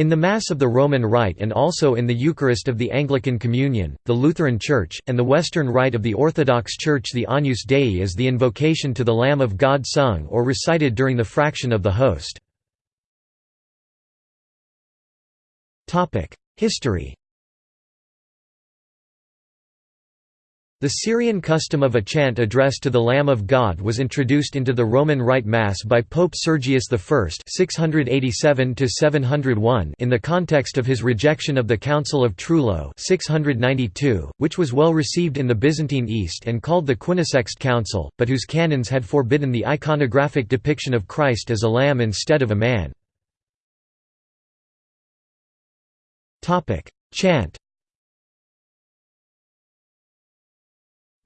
In the Mass of the Roman Rite and also in the Eucharist of the Anglican Communion, the Lutheran Church, and the Western Rite of the Orthodox Church the Agnus Dei is the invocation to the Lamb of God sung or recited during the fraction of the host. History The Syrian custom of a chant addressed to the Lamb of God was introduced into the Roman Rite Mass by Pope Sergius I (687–701) in the context of his rejection of the Council of Trullo (692), which was well received in the Byzantine East and called the Quinisext Council, but whose canons had forbidden the iconographic depiction of Christ as a lamb instead of a man. Chant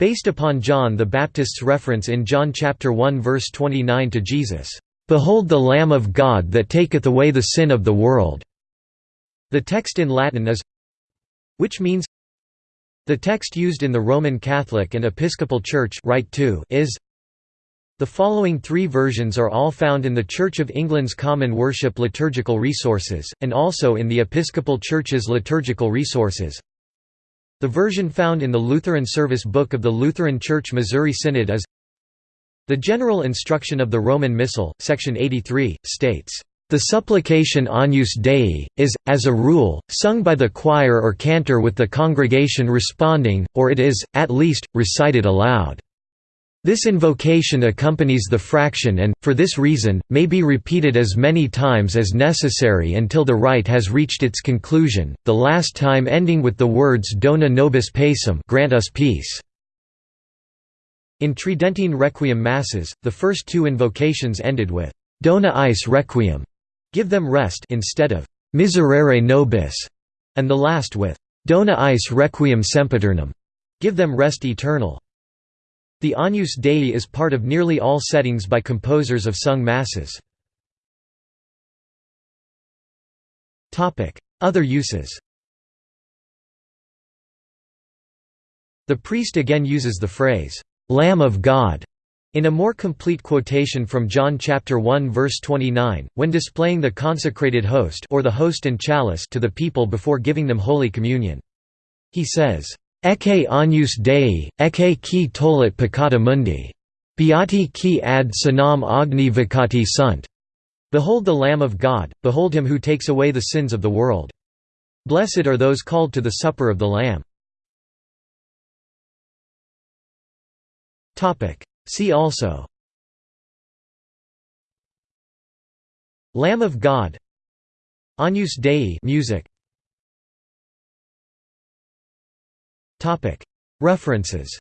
Based upon John the Baptist's reference in John chapter 1 verse 29 to Jesus, "Behold the Lamb of God that taketh away the sin of the world." The text in Latin is which means the text used in the Roman Catholic and Episcopal Church Rite 2 is the following three versions are all found in the Church of England's Common Worship liturgical resources, and also in the Episcopal Church's liturgical resources. The version found in the Lutheran Service Book of the Lutheran Church Missouri Synod is The General Instruction of the Roman Missal, section 83, states, "...the supplication Agnus Dei, is, as a rule, sung by the choir or cantor with the congregation responding, or it is, at least, recited aloud." This invocation accompanies the fraction and, for this reason, may be repeated as many times as necessary until the rite has reached its conclusion, the last time ending with the words Dona nobis pacem grant us peace. In Tridentine Requiem Masses, the first two invocations ended with Dona eis requiem give them rest instead of Miserere nobis, and the last with Dona eis requiem sempiternum give them rest eternal. The Agnus Dei is part of nearly all settings by composers of sung masses. Other uses The priest again uses the phrase, "'Lamb of God' in a more complete quotation from John chapter 1 verse 29, when displaying the consecrated host or the host and chalice to the people before giving them Holy Communion. He says, Ecce agnus Dei, ecce qui tollit peccata mundi. Beati qui ad cenam agni vocati sunt. Behold the Lamb of God, behold him who takes away the sins of the world. Blessed are those called to the supper of the Lamb. See also Lamb of God Agnus Dei music References